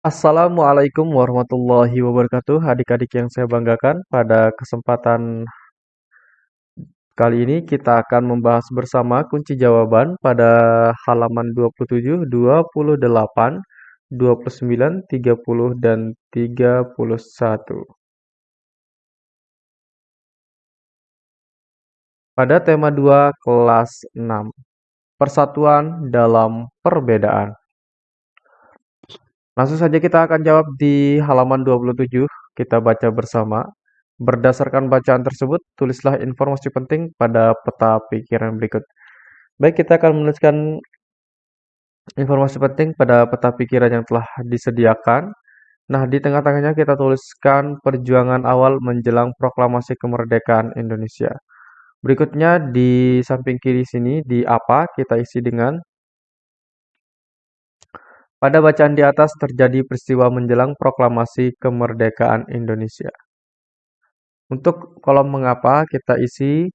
Assalamualaikum warahmatullahi wabarakatuh. Adik-adik yang saya banggakan Pada kesempatan kali ini kita akan membahas bersama kunci jawaban pada halaman 27, 28, 29, 30, dan 31 Pada tema 2 kelas 6 Persatuan dalam perbedaan Langsung saja kita akan jawab di halaman 27. Kita baca bersama. Berdasarkan bacaan tersebut, tulislah informasi penting pada peta pikiran berikut. Baik, kita akan menuliskan informasi penting pada peta pikiran yang telah disediakan. Nah, di tengah-tengahnya kita tuliskan perjuangan awal menjelang proklamasi kemerdekaan Indonesia. Berikutnya di samping kiri sini di apa kita isi dengan pada bacaan di atas terjadi peristiwa menjelang proklamasi kemerdekaan Indonesia. Untuk kolom mengapa kita isi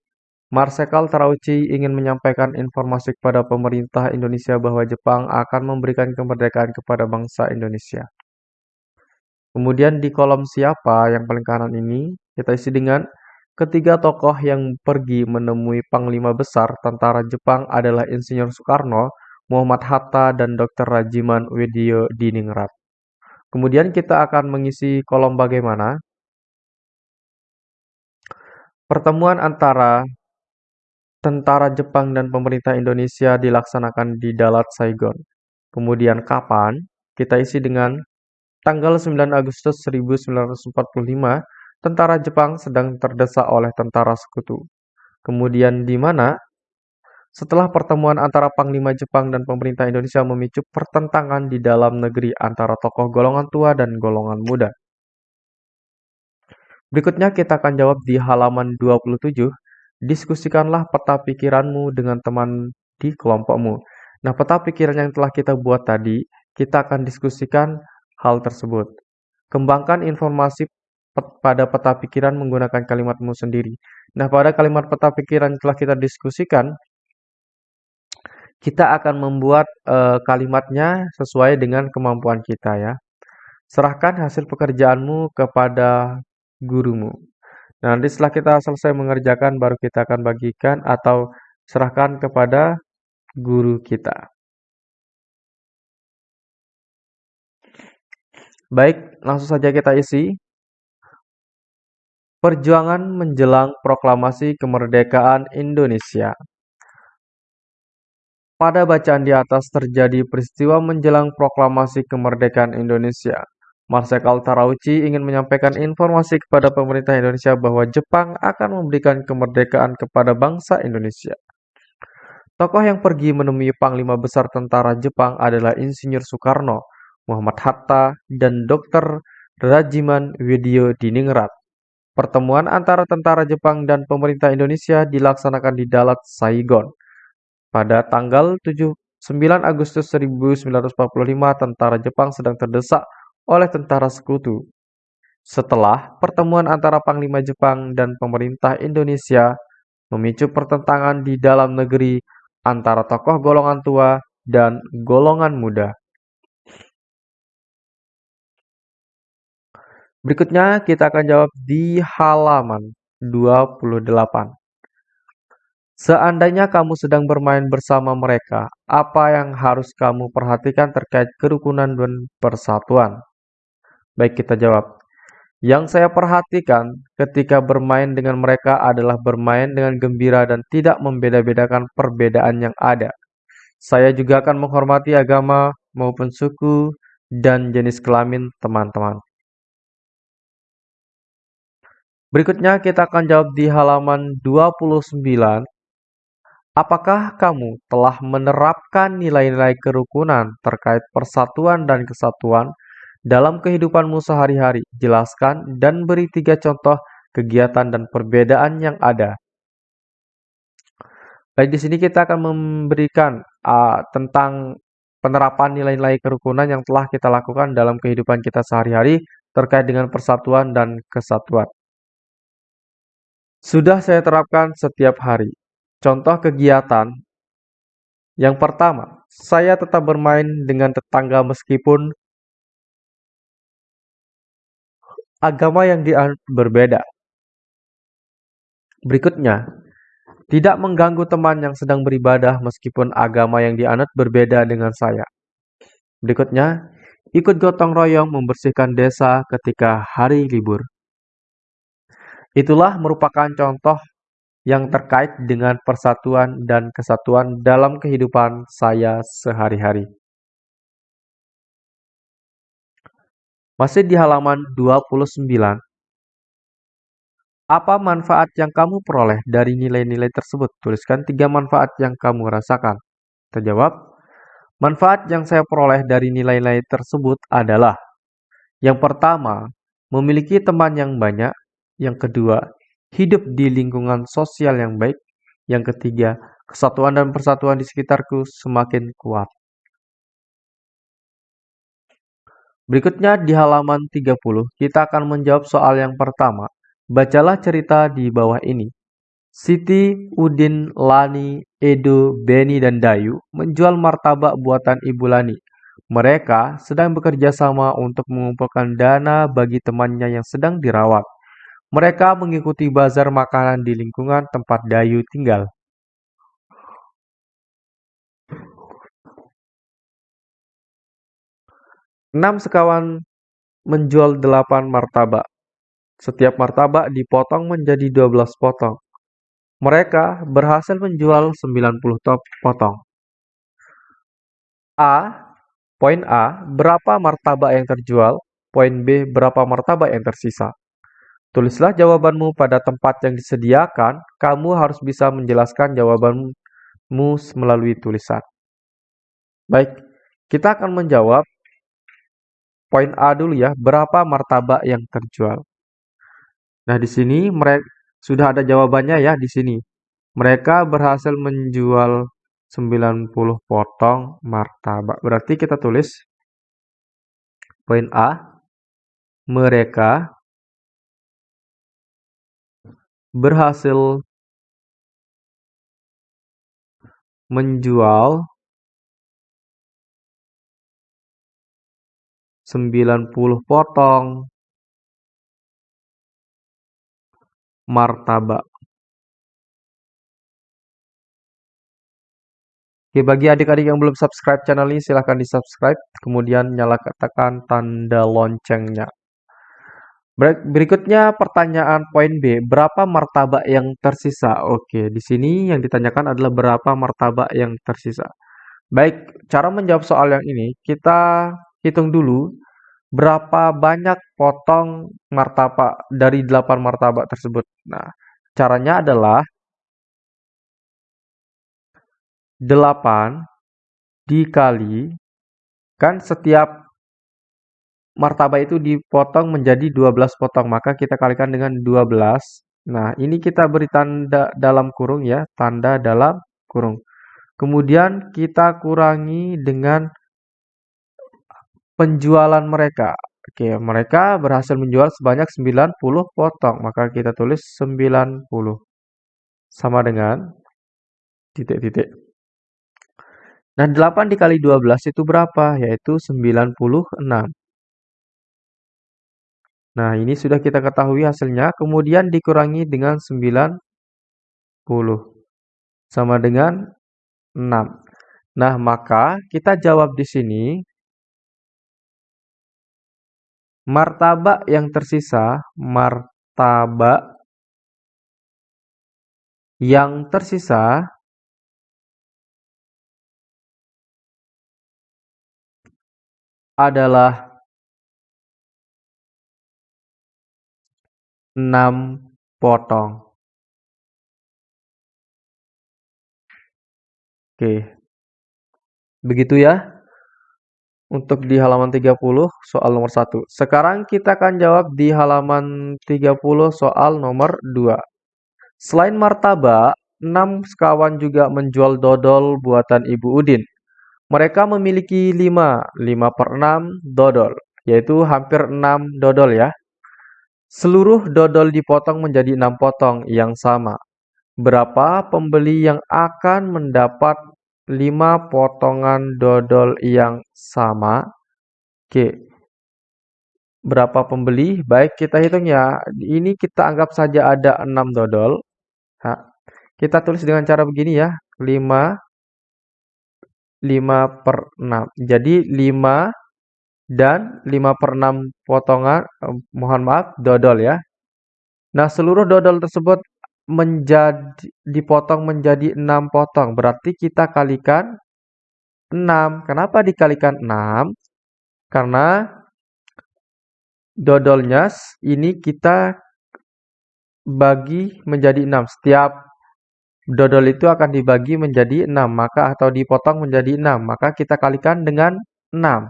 Marsekal Terauchi ingin menyampaikan informasi kepada pemerintah Indonesia bahwa Jepang akan memberikan kemerdekaan kepada bangsa Indonesia. Kemudian di kolom siapa yang paling kanan ini kita isi dengan ketiga tokoh yang pergi menemui Panglima Besar tentara Jepang adalah Insinyur Soekarno, Muhammad Hatta, dan Dr. Rajiman Widyo Diningrat. Kemudian kita akan mengisi kolom bagaimana. Pertemuan antara tentara Jepang dan pemerintah Indonesia dilaksanakan di Dalat Saigon. Kemudian kapan? Kita isi dengan tanggal 9 Agustus 1945, tentara Jepang sedang terdesak oleh tentara sekutu. Kemudian di mana? Setelah pertemuan antara Panglima Jepang dan pemerintah Indonesia memicu pertentangan di dalam negeri antara tokoh golongan tua dan golongan muda. Berikutnya kita akan jawab di halaman 27. Diskusikanlah peta pikiranmu dengan teman di kelompokmu. Nah, peta pikiran yang telah kita buat tadi, kita akan diskusikan hal tersebut. Kembangkan informasi pada peta pikiran menggunakan kalimatmu sendiri. Nah, pada kalimat peta pikiran yang telah kita diskusikan, kita akan membuat e, kalimatnya sesuai dengan kemampuan kita ya. Serahkan hasil pekerjaanmu kepada gurumu. Nah, nanti setelah kita selesai mengerjakan baru kita akan bagikan atau serahkan kepada guru kita. Baik, langsung saja kita isi. Perjuangan menjelang proklamasi kemerdekaan Indonesia. Pada bacaan di atas terjadi peristiwa menjelang proklamasi kemerdekaan Indonesia. Marsekal Tarauchi ingin menyampaikan informasi kepada pemerintah Indonesia bahwa Jepang akan memberikan kemerdekaan kepada bangsa Indonesia. Tokoh yang pergi menemui Panglima Besar Tentara Jepang adalah Insinyur Soekarno, Muhammad Hatta, dan Dr. Rajiman Widyo Diningrat. Pertemuan antara tentara Jepang dan pemerintah Indonesia dilaksanakan di Dalat, Saigon. Pada tanggal 9 Agustus 1945, tentara Jepang sedang terdesak oleh tentara sekutu. Setelah pertemuan antara Panglima Jepang dan pemerintah Indonesia memicu pertentangan di dalam negeri antara tokoh golongan tua dan golongan muda. Berikutnya kita akan jawab di halaman 28. Seandainya kamu sedang bermain bersama mereka, apa yang harus kamu perhatikan terkait kerukunan dan persatuan? Baik, kita jawab. Yang saya perhatikan ketika bermain dengan mereka adalah bermain dengan gembira dan tidak membeda-bedakan perbedaan yang ada. Saya juga akan menghormati agama maupun suku dan jenis kelamin teman-teman. Berikutnya kita akan jawab di halaman 29 Apakah kamu telah menerapkan nilai-nilai kerukunan terkait persatuan dan kesatuan dalam kehidupanmu sehari-hari? Jelaskan dan beri tiga contoh kegiatan dan perbedaan yang ada. Baik, di sini kita akan memberikan uh, tentang penerapan nilai-nilai kerukunan yang telah kita lakukan dalam kehidupan kita sehari-hari terkait dengan persatuan dan kesatuan. Sudah saya terapkan setiap hari. Contoh kegiatan yang pertama, saya tetap bermain dengan tetangga meskipun agama yang berbeda. Berikutnya, tidak mengganggu teman yang sedang beribadah meskipun agama yang dianut berbeda dengan saya. Berikutnya, ikut gotong royong membersihkan desa ketika hari libur. Itulah merupakan contoh yang terkait dengan persatuan dan kesatuan dalam kehidupan saya sehari-hari. Masih di halaman 29. Apa manfaat yang kamu peroleh dari nilai-nilai tersebut? Tuliskan tiga manfaat yang kamu rasakan. Terjawab, manfaat yang saya peroleh dari nilai-nilai tersebut adalah yang pertama, memiliki teman yang banyak. Yang kedua, hidup di lingkungan sosial yang baik. Yang ketiga, kesatuan dan persatuan di sekitarku semakin kuat. Berikutnya di halaman 30, kita akan menjawab soal yang pertama. Bacalah cerita di bawah ini. Siti, Udin, Lani, Edo, Beni, dan Dayu menjual martabak buatan Ibu Lani. Mereka sedang bekerja sama untuk mengumpulkan dana bagi temannya yang sedang dirawat. Mereka mengikuti bazar makanan di lingkungan tempat Dayu tinggal. Enam sekawan menjual delapan martabak. Setiap martabak dipotong menjadi 12 potong. Mereka berhasil menjual 90 top potong. A. Poin A, berapa martabak yang terjual? Poin B, berapa martabak yang tersisa? Tulislah jawabanmu pada tempat yang disediakan. Kamu harus bisa menjelaskan jawabanmu melalui tulisan. Baik, kita akan menjawab poin A dulu ya. Berapa martabak yang terjual? Nah, di sini mereka sudah ada jawabannya ya di sini. Mereka berhasil menjual 90 potong martabak. Berarti kita tulis poin A. Mereka berhasil menjual 90 potong martabak. Oke, bagi adik-adik yang belum subscribe channel ini, silahkan di-subscribe. Kemudian nyalakan tanda loncengnya. Berikutnya pertanyaan poin B. Berapa martabak yang tersisa? Oke, di sini yang ditanyakan adalah berapa martabak yang tersisa. Baik, cara menjawab soal yang ini, kita hitung dulu berapa banyak potong martabak dari 8 martabak tersebut. Nah, caranya adalah 8 dikali kan setiap martabak itu dipotong menjadi 12 potong, maka kita kalikan dengan 12. Nah, ini kita beri tanda dalam kurung ya, tanda dalam kurung. Kemudian kita kurangi dengan penjualan mereka. Oke, mereka berhasil menjual sebanyak 90 potong. Maka kita tulis 90 sama dengan titik-titik. Nah, 8 dikali 12 itu berapa? Yaitu 96. Nah, ini sudah kita ketahui hasilnya. Kemudian dikurangi dengan 90. Sama dengan 6. Nah, maka kita jawab di sini Martabak yang tersisa, martabak yang tersisa adalah enam potong. Oke. Begitu ya untuk di halaman 30 soal nomor 1. Sekarang kita akan jawab di halaman 30 soal nomor 2. Selain martabak, 6 sekawan juga menjual dodol buatan Ibu Udin. Mereka memiliki 5, 5 per 6 dodol, yaitu hampir 6 dodol ya. Seluruh dodol dipotong menjadi 6 potong yang sama. Berapa pembeli yang akan mendapat lima potongan dodol yang sama. Oke. berapa pembeli? Baik, kita hitung ya. Ini kita anggap saja ada 6 dodol. Nah, kita tulis dengan cara begini ya. 5 5 per 6. Jadi 5 dan 5 per 6 potongan, eh, mohon maaf, dodol ya. Nah, seluruh dodol tersebut menjadi dipotong menjadi 6 potong. Berarti kita kalikan 6. Kenapa dikalikan 6? Karena dodolnya ini kita bagi menjadi 6. Setiap dodol itu akan dibagi menjadi 6, maka atau dipotong menjadi 6, maka kita kalikan dengan 6.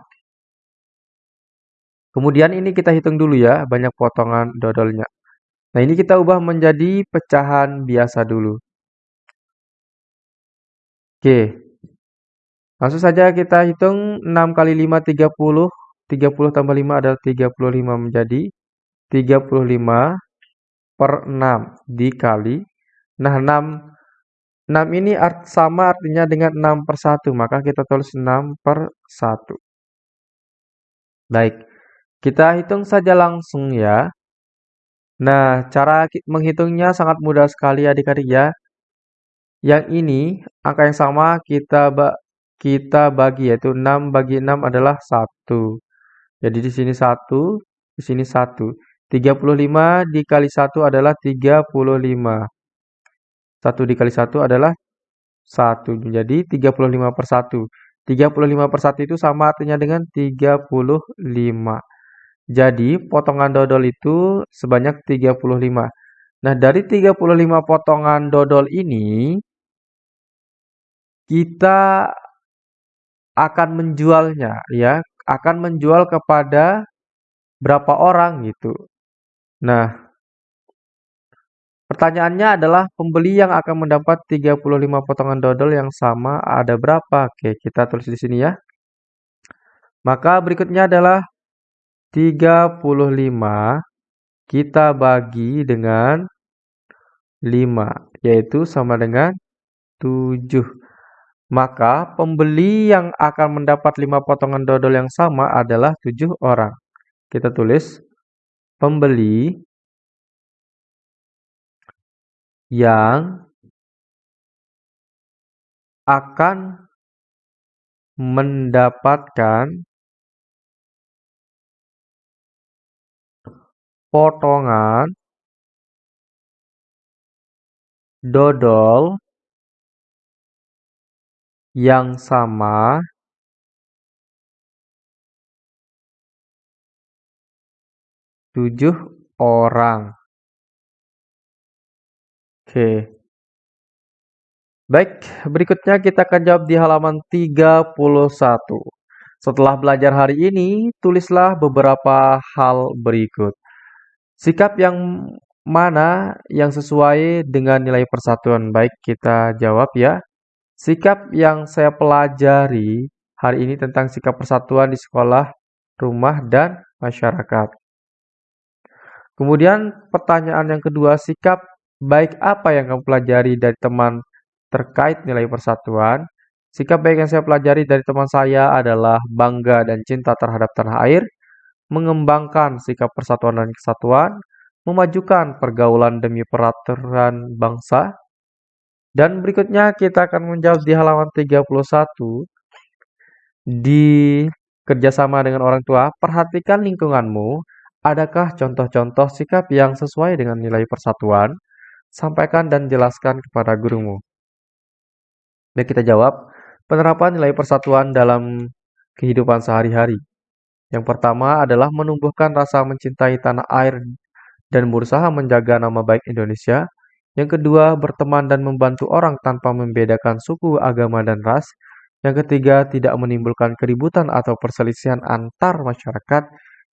Kemudian ini kita hitung dulu ya, banyak potongan dodolnya. Nah, ini kita ubah menjadi pecahan biasa dulu. Oke. Langsung saja kita hitung 6 kali 5, 30. 30 tambah 5 adalah 35 menjadi 35 per 6 dikali. Nah, 6, 6 ini art, sama artinya dengan 6 per 1. Maka kita tulis 6 per 1. Baik, kita hitung saja langsung ya. Nah, cara menghitungnya sangat mudah sekali adik-adik ya. Yang ini, angka yang sama kita ba kita bagi yaitu 6 bagi 6 adalah 1. Jadi di sini 1, di sini 1. 35 dikali 1 adalah 35. 1 dikali 1 adalah 1. Jadi 35 per 1. 35 per 1 itu sama artinya dengan 35. Jadi potongan dodol itu sebanyak 35. Nah, dari 35 potongan dodol ini, kita akan menjualnya ya, akan menjual kepada berapa orang gitu. Nah, pertanyaannya adalah pembeli yang akan mendapat 35 potongan dodol yang sama ada berapa? Oke, kita tulis di sini ya. Maka berikutnya adalah 35 kita bagi dengan 5, yaitu sama dengan 7. Maka pembeli yang akan mendapat 5 potongan dodol yang sama adalah 7 orang. Kita tulis pembeli yang akan mendapatkan potongan dodol yang sama tujuh orang. Oke. Baik, berikutnya kita akan jawab di halaman 31. Setelah belajar hari ini, tulislah beberapa hal berikut. Sikap yang mana yang sesuai dengan nilai persatuan? Baik, kita jawab ya. Sikap yang saya pelajari hari ini tentang sikap persatuan di sekolah, rumah, dan masyarakat. Kemudian pertanyaan yang kedua, sikap baik apa yang kamu pelajari dari teman terkait nilai persatuan? Sikap baik yang saya pelajari dari teman saya adalah bangga dan cinta terhadap tanah air, mengembangkan sikap persatuan dan kesatuan, memajukan pergaulan demi peraturan bangsa. Dan berikutnya kita akan menjawab di halaman 31. Di kerjasama dengan orang tua, perhatikan lingkunganmu. Adakah contoh-contoh sikap yang sesuai dengan nilai persatuan? Sampaikan dan jelaskan kepada gurumu. Baik, kita jawab. Penerapan nilai persatuan dalam kehidupan sehari-hari. Yang pertama adalah menumbuhkan rasa mencintai tanah air dan berusaha menjaga nama baik Indonesia. Yang kedua, berteman dan membantu orang tanpa membedakan suku, agama, dan ras. Yang ketiga, tidak menimbulkan keributan atau perselisihan antar masyarakat.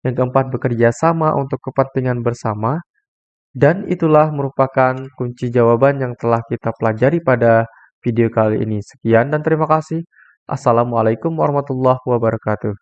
Yang keempat, bekerja sama untuk kepentingan bersama. Dan itulah merupakan kunci jawaban yang telah kita pelajari pada video kali ini. Sekian dan terima kasih. Assalamualaikum warahmatullahi wabarakatuh.